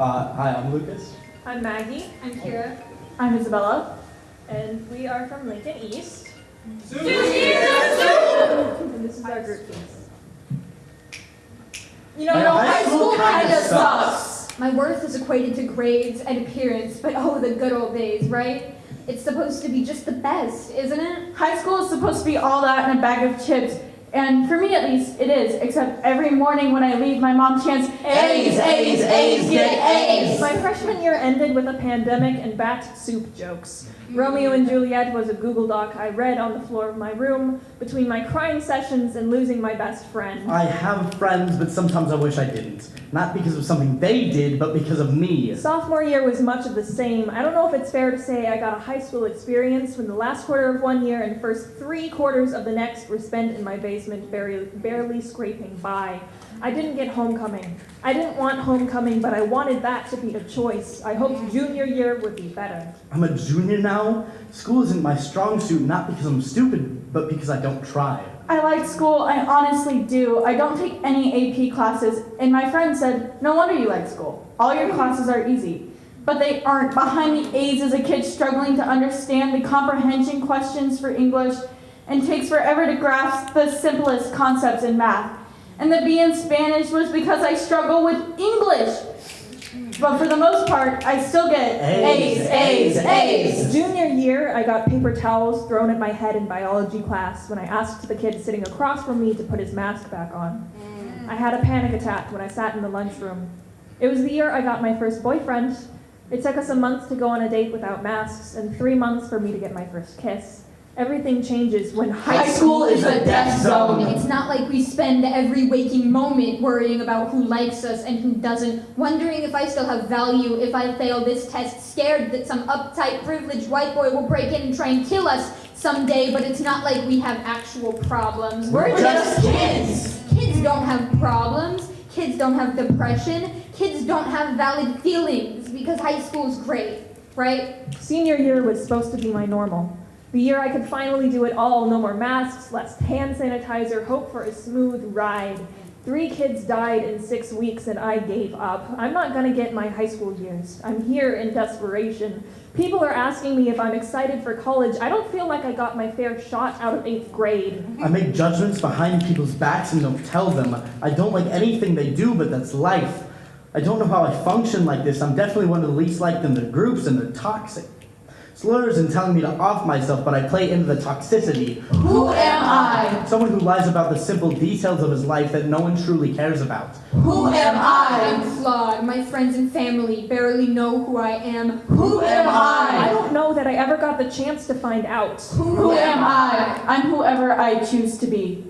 Uh, hi, I'm Lucas. I'm Maggie, I'm Kira. I'm Isabella. and we are from Lincoln East. Zoom! And this is our group piece. You know, Yeah, no, high high school school kinda kind of sucks. sucks. My worth is equated to grades and appearance, but oh, the good old days, right? It's supposed to be just the best, isn't it? High school is supposed to be all that and a bag of chips. And for me at least, it is. Except every morning when I leave, my mom chants, A's, A's, A's, get A's. My freshman year ended with a pandemic and bat soup jokes. Romeo and Juliet was a Google Doc I read on the floor of my room between my crying sessions and losing my best friend. I have friends, but sometimes I wish I didn't. Not because of something they did, but because of me. Sophomore year was much of the same. I don't know if it's fair to say I got a high school experience when the last quarter of one year and first three quarters of the next were spent in my basement, barely, barely scraping by. I didn't get homecoming. I didn't want homecoming, but I wanted that to be a choice. I hoped junior year would be better. I'm a junior now. School isn't my strong suit, not because I'm stupid, but because I don't try. I like school, I honestly do. I don't take any AP classes, and my friend said, No wonder you like school. All your classes are easy. But they aren't. Behind the A's is a kid struggling to understand the comprehension questions for English and takes forever to grasp the simplest concepts in math. And the B in Spanish was because I struggle with English. But for the most part, I still get A's, A's, A's, A's. Junior year, I got paper towels thrown at my head in biology class when I asked the kid sitting across from me to put his mask back on. Mm. I had a panic attack when I sat in the lunchroom. It was the year I got my first boyfriend. It took us a month to go on a date without masks and three months for me to get my first kiss. Everything changes when high High school is a death zone. It's not like we spend every waking moment worrying about who likes us and who doesn't, wondering if I still have value if I fail this test, scared that some uptight, privileged white boy will break in and try and kill us someday, but it's not like we have actual problems. We're just kids. Kids don't have problems. Kids don't have depression. Kids don't have valid feelings because high school is great, right? Senior year was supposed to be my normal. The year I could finally do it all no more masks, less hand sanitizer, hope for a smooth ride. Three kids died in six weeks and I gave up. I'm not gonna get my high school years. I'm here in desperation. People are asking me if I'm excited for college. I don't feel like I got my fair shot out of eighth grade. I make judgments behind people's backs and don't tell them. I don't like anything they do, but that's life. I don't know how I function like this. I'm definitely one of the least liked in the groups, and they're toxic. Slurs and telling me to off myself, but I play into the toxicity. Who am I? Someone who lies about the simple details of his life that no one truly cares about. Who am I? I'm I? flawed. My friends and family barely know who I am. Who am I I? don't know that I ever got the chance to find out. Who am I? I'm whoever I choose to be.